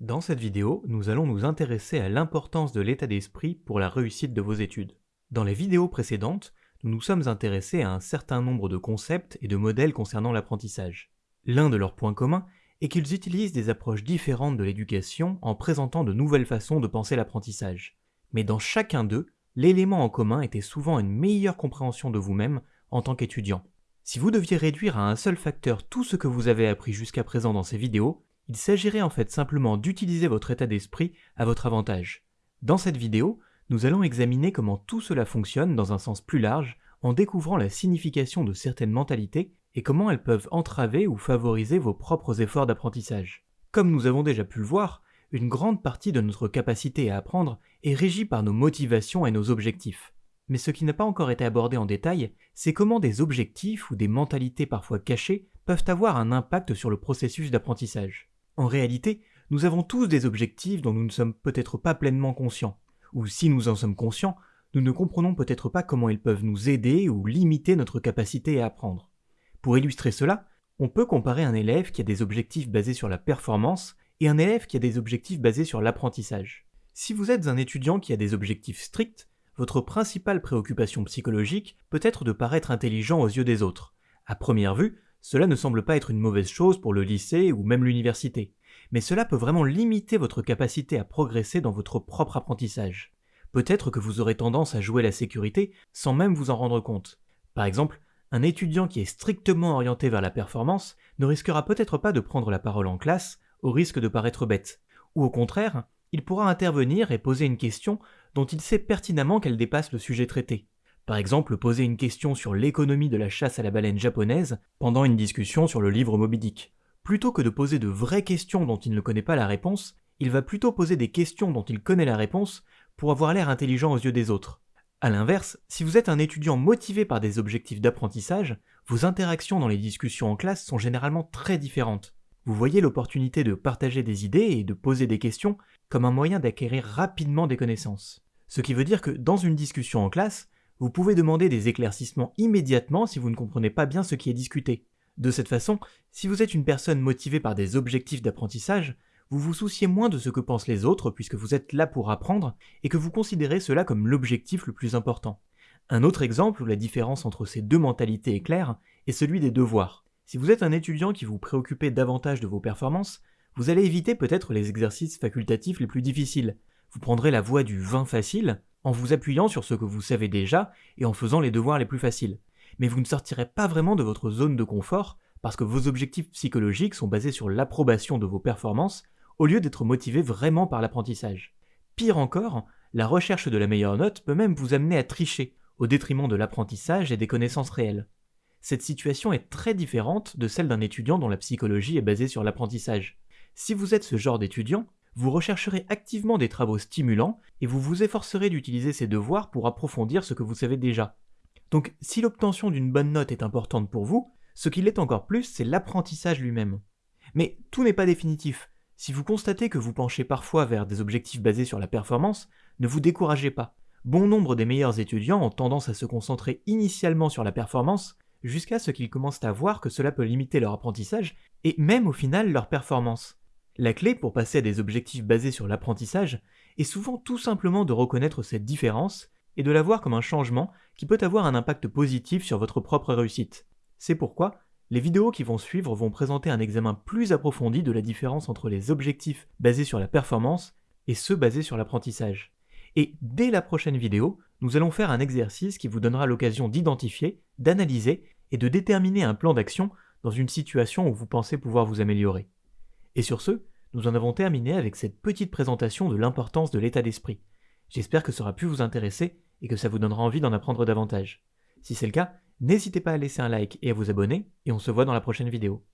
Dans cette vidéo, nous allons nous intéresser à l'importance de l'état d'esprit pour la réussite de vos études. Dans les vidéos précédentes, nous nous sommes intéressés à un certain nombre de concepts et de modèles concernant l'apprentissage. L'un de leurs points communs est qu'ils utilisent des approches différentes de l'éducation en présentant de nouvelles façons de penser l'apprentissage. Mais dans chacun d'eux, l'élément en commun était souvent une meilleure compréhension de vous-même en tant qu'étudiant. Si vous deviez réduire à un seul facteur tout ce que vous avez appris jusqu'à présent dans ces vidéos, il s'agirait en fait simplement d'utiliser votre état d'esprit à votre avantage. Dans cette vidéo, nous allons examiner comment tout cela fonctionne dans un sens plus large en découvrant la signification de certaines mentalités et comment elles peuvent entraver ou favoriser vos propres efforts d'apprentissage. Comme nous avons déjà pu le voir, une grande partie de notre capacité à apprendre est régie par nos motivations et nos objectifs. Mais ce qui n'a pas encore été abordé en détail, c'est comment des objectifs ou des mentalités parfois cachées peuvent avoir un impact sur le processus d'apprentissage. En réalité, nous avons tous des objectifs dont nous ne sommes peut-être pas pleinement conscients, ou si nous en sommes conscients, nous ne comprenons peut-être pas comment ils peuvent nous aider ou limiter notre capacité à apprendre. Pour illustrer cela, on peut comparer un élève qui a des objectifs basés sur la performance et un élève qui a des objectifs basés sur l'apprentissage. Si vous êtes un étudiant qui a des objectifs stricts, votre principale préoccupation psychologique peut être de paraître intelligent aux yeux des autres. À première vue, cela ne semble pas être une mauvaise chose pour le lycée ou même l'université, mais cela peut vraiment limiter votre capacité à progresser dans votre propre apprentissage. Peut-être que vous aurez tendance à jouer la sécurité sans même vous en rendre compte. Par exemple, un étudiant qui est strictement orienté vers la performance ne risquera peut-être pas de prendre la parole en classe au risque de paraître bête. Ou au contraire, il pourra intervenir et poser une question dont il sait pertinemment qu'elle dépasse le sujet traité. Par exemple, poser une question sur l'économie de la chasse à la baleine japonaise pendant une discussion sur le livre Moby Dick. Plutôt que de poser de vraies questions dont il ne connaît pas la réponse, il va plutôt poser des questions dont il connaît la réponse pour avoir l'air intelligent aux yeux des autres. A l'inverse, si vous êtes un étudiant motivé par des objectifs d'apprentissage, vos interactions dans les discussions en classe sont généralement très différentes. Vous voyez l'opportunité de partager des idées et de poser des questions comme un moyen d'acquérir rapidement des connaissances. Ce qui veut dire que dans une discussion en classe, vous pouvez demander des éclaircissements immédiatement si vous ne comprenez pas bien ce qui est discuté. De cette façon, si vous êtes une personne motivée par des objectifs d'apprentissage, vous vous souciez moins de ce que pensent les autres puisque vous êtes là pour apprendre et que vous considérez cela comme l'objectif le plus important. Un autre exemple où la différence entre ces deux mentalités est claire est celui des devoirs. Si vous êtes un étudiant qui vous préoccupez davantage de vos performances, vous allez éviter peut-être les exercices facultatifs les plus difficiles. Vous prendrez la voie du vin facile en vous appuyant sur ce que vous savez déjà et en faisant les devoirs les plus faciles. Mais vous ne sortirez pas vraiment de votre zone de confort parce que vos objectifs psychologiques sont basés sur l'approbation de vos performances au lieu d'être motivés vraiment par l'apprentissage. Pire encore, la recherche de la meilleure note peut même vous amener à tricher, au détriment de l'apprentissage et des connaissances réelles. Cette situation est très différente de celle d'un étudiant dont la psychologie est basée sur l'apprentissage. Si vous êtes ce genre d'étudiant, vous rechercherez activement des travaux stimulants et vous vous efforcerez d'utiliser ces devoirs pour approfondir ce que vous savez déjà. Donc si l'obtention d'une bonne note est importante pour vous, ce qui l'est encore plus, c'est l'apprentissage lui-même. Mais tout n'est pas définitif. Si vous constatez que vous penchez parfois vers des objectifs basés sur la performance, ne vous découragez pas. Bon nombre des meilleurs étudiants ont tendance à se concentrer initialement sur la performance, jusqu'à ce qu'ils commencent à voir que cela peut limiter leur apprentissage et même au final leur performance. La clé pour passer à des objectifs basés sur l'apprentissage est souvent tout simplement de reconnaître cette différence et de la voir comme un changement qui peut avoir un impact positif sur votre propre réussite. C'est pourquoi les vidéos qui vont suivre vont présenter un examen plus approfondi de la différence entre les objectifs basés sur la performance et ceux basés sur l'apprentissage. Et dès la prochaine vidéo, nous allons faire un exercice qui vous donnera l'occasion d'identifier, d'analyser et de déterminer un plan d'action dans une situation où vous pensez pouvoir vous améliorer. Et sur ce, nous en avons terminé avec cette petite présentation de l'importance de l'état d'esprit. J'espère que ça aura pu vous intéresser et que ça vous donnera envie d'en apprendre davantage. Si c'est le cas, n'hésitez pas à laisser un like et à vous abonner, et on se voit dans la prochaine vidéo.